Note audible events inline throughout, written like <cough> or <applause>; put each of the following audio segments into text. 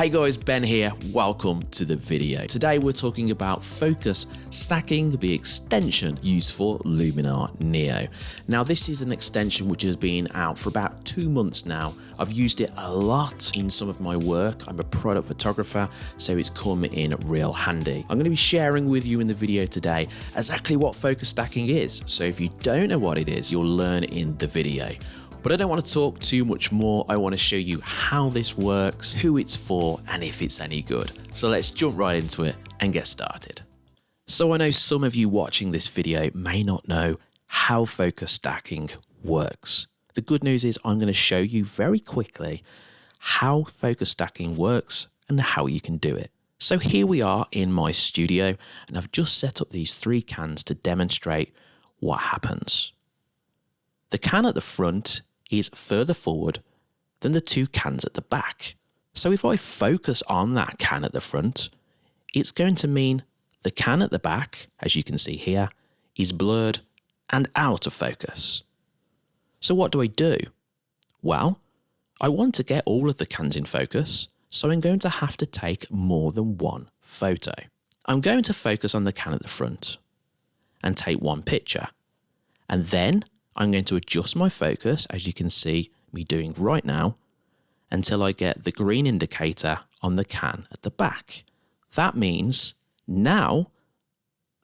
Hey guys, Ben here. Welcome to the video. Today we're talking about focus stacking, the extension used for Luminar Neo. Now this is an extension which has been out for about two months now. I've used it a lot in some of my work. I'm a product photographer, so it's come in real handy. I'm going to be sharing with you in the video today exactly what focus stacking is. So if you don't know what it is, you'll learn in the video. But I don't want to talk too much more. I want to show you how this works, who it's for, and if it's any good. So let's jump right into it and get started. So I know some of you watching this video may not know how focus stacking works. The good news is I'm going to show you very quickly how focus stacking works and how you can do it. So here we are in my studio and I've just set up these three cans to demonstrate what happens. The can at the front is further forward than the two cans at the back. So if I focus on that can at the front, it's going to mean the can at the back, as you can see here, is blurred and out of focus. So what do I do? Well, I want to get all of the cans in focus, so I'm going to have to take more than one photo. I'm going to focus on the can at the front and take one picture. And then I'm going to adjust my focus, as you can see me doing right now, until I get the green indicator on the can at the back. That means now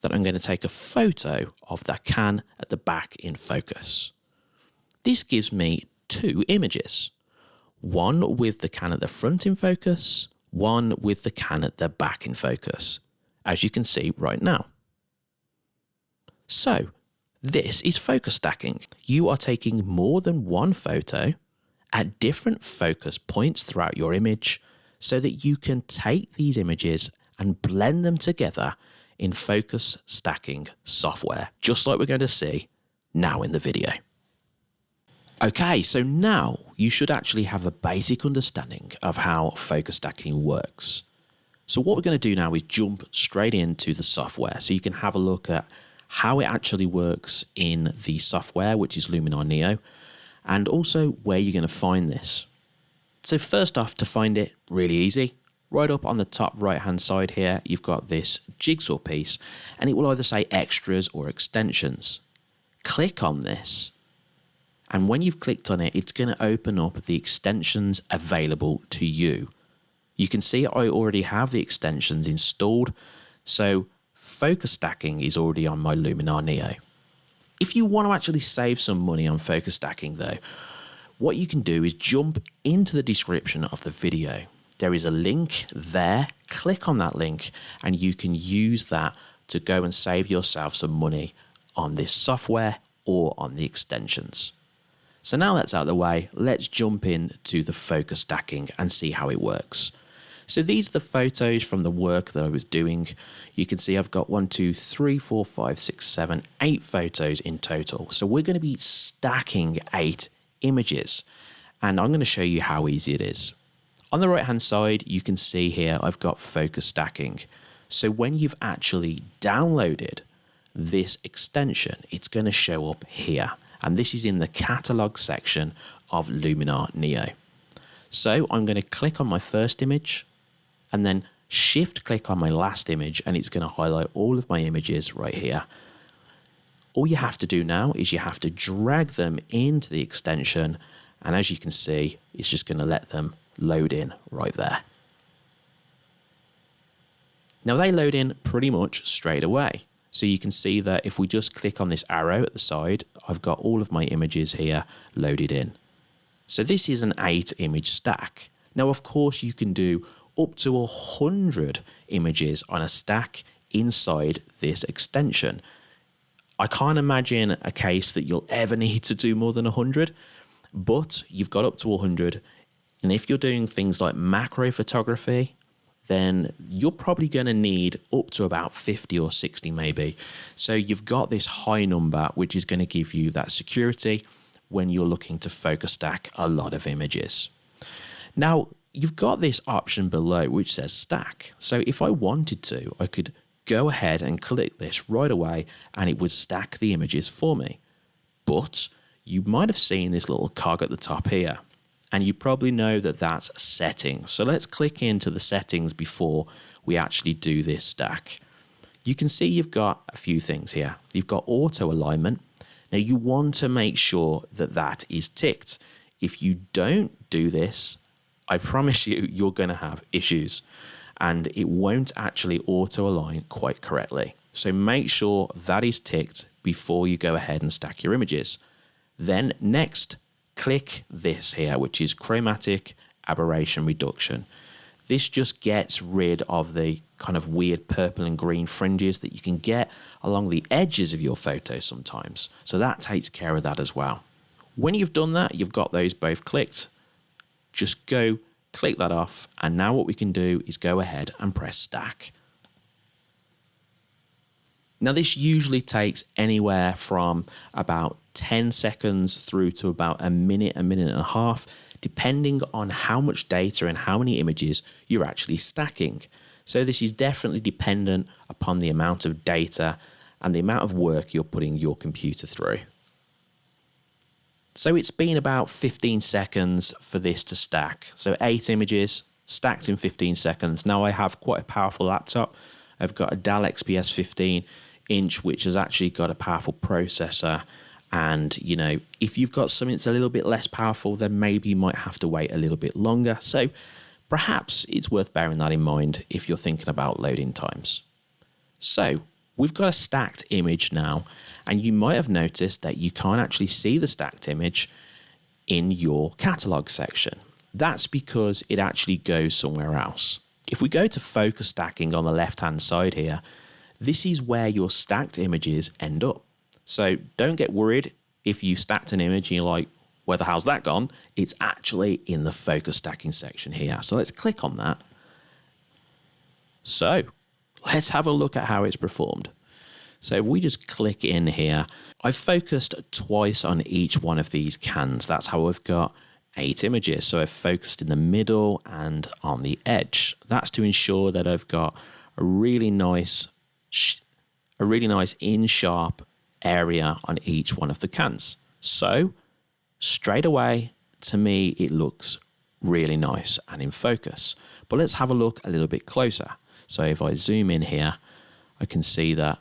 that I'm going to take a photo of that can at the back in focus. This gives me two images, one with the can at the front in focus, one with the can at the back in focus, as you can see right now. So this is focus stacking. You are taking more than one photo at different focus points throughout your image so that you can take these images and blend them together in focus stacking software, just like we're going to see now in the video. Okay, so now you should actually have a basic understanding of how focus stacking works. So what we're going to do now is jump straight into the software so you can have a look at how it actually works in the software, which is Luminar Neo, and also where you're going to find this. So first off, to find it, really easy. Right up on the top right hand side here, you've got this jigsaw piece, and it will either say extras or extensions. Click on this, and when you've clicked on it, it's going to open up the extensions available to you. You can see I already have the extensions installed, so focus stacking is already on my Luminar Neo. If you want to actually save some money on focus stacking though, what you can do is jump into the description of the video. There is a link there, click on that link and you can use that to go and save yourself some money on this software or on the extensions. So now that's out of the way, let's jump in to the focus stacking and see how it works. So these are the photos from the work that I was doing. You can see I've got one, two, three, four, five, six, seven, eight photos in total. So we're going to be stacking eight images and I'm going to show you how easy it is. On the right hand side, you can see here I've got focus stacking. So when you've actually downloaded this extension, it's going to show up here. And this is in the catalog section of Luminar Neo. So I'm going to click on my first image and then shift click on my last image and it's going to highlight all of my images right here. All you have to do now is you have to drag them into the extension and as you can see it's just going to let them load in right there. Now they load in pretty much straight away. So you can see that if we just click on this arrow at the side, I've got all of my images here loaded in. So this is an eight image stack. Now, of course, you can do up to a hundred images on a stack inside this extension. I can't imagine a case that you'll ever <laughs> need to do more than 100, but you've got up to 100. And if you're doing things like macro photography, then you're probably going to need up to about 50 or 60 maybe. So you've got this high number, which is going to give you that security when you're looking to focus stack a lot of images. Now, you've got this option below which says stack. So if I wanted to, I could go ahead and click this right away and it would stack the images for me. But you might have seen this little cog at the top here. And you probably know that that's settings. So let's click into the settings before we actually do this stack. You can see you've got a few things here. You've got auto alignment. Now you want to make sure that that is ticked. If you don't do this, I promise you, you're going to have issues and it won't actually auto align quite correctly. So make sure that is ticked before you go ahead and stack your images. Then next, click this here, which is chromatic aberration reduction. This just gets rid of the kind of weird purple and green fringes that you can get along the edges of your photo sometimes. So that takes care of that as well. When you've done that, you've got those both clicked, just go click that off. And now what we can do is go ahead and press stack. Now this usually takes anywhere from about 10 seconds through to about a minute, a minute and a half, depending on how much data and how many images you're actually stacking. So this is definitely dependent upon the amount of data and the amount of work you're putting your computer through. So it's been about 15 seconds for this to stack. So eight images stacked in 15 seconds. Now I have quite a powerful laptop. I've got a Dell XPS 15 inch, which has actually got a powerful processor. And, you know, if you've got something that's a little bit less powerful, then maybe you might have to wait a little bit longer. So perhaps it's worth bearing that in mind if you're thinking about loading times. So we've got a stacked image now, and you might have noticed that you can't actually see the stacked image in your catalog section. That's because it actually goes somewhere else. If we go to focus stacking on the left hand side here, this is where your stacked images end up. So don't get worried if you stacked an image and you're like, where the hell's that gone? It's actually in the focus stacking section here. So let's click on that. So let's have a look at how it's performed. So if we just click in here, I've focused twice on each one of these cans. That's how I've got eight images. So I've focused in the middle and on the edge. That's to ensure that I've got a really nice, a really nice in sharp area on each one of the cans. So straight away, to me, it looks really nice and in focus. But let's have a look a little bit closer. So if I zoom in here, I can see that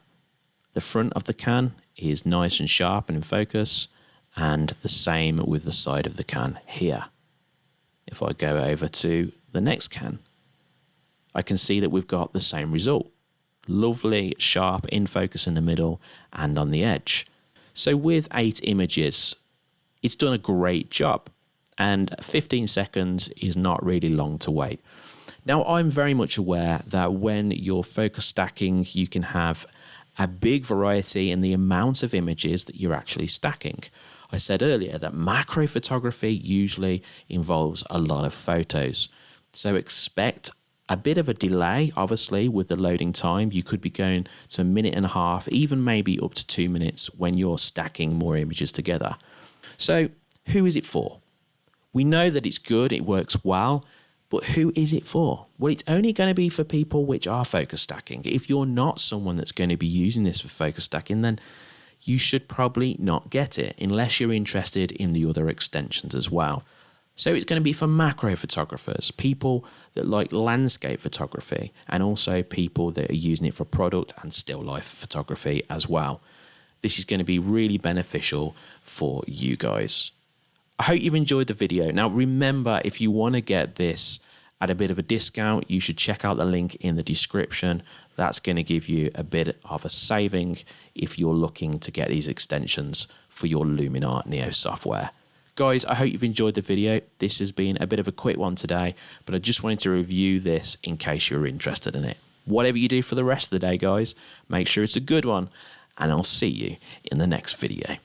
the front of the can is nice and sharp and in focus, and the same with the side of the can here. If I go over to the next can, I can see that we've got the same result. Lovely, sharp, in focus in the middle and on the edge. So with eight images, it's done a great job. And 15 seconds is not really long to wait. Now, I'm very much aware that when you're focus stacking, you can have a big variety in the amount of images that you're actually stacking. I said earlier that macro photography usually involves a lot of photos. So expect a bit of a delay, obviously, with the loading time. You could be going to a minute and a half, even maybe up to two minutes when you're stacking more images together. So, who is it for? We know that it's good, it works well, but who is it for? Well, it's only going to be for people which are focus stacking. If you're not someone that's going to be using this for focus stacking, then you should probably not get it unless you're interested in the other extensions as well. So it's going to be for macro photographers, people that like landscape photography, and also people that are using it for product and still life photography as well. This is going to be really beneficial for you guys. I hope you've enjoyed the video. Now, remember, if you want to get this at a bit of a discount, you should check out the link in the description. That's going to give you a bit of a saving if you're looking to get these extensions for your Luminar Neo software. Guys, I hope you've enjoyed the video. This has been a bit of a quick one today, but I just wanted to review this in case you're interested in it. Whatever you do for the rest of the day, guys, make sure it's a good one, and I'll see you in the next video.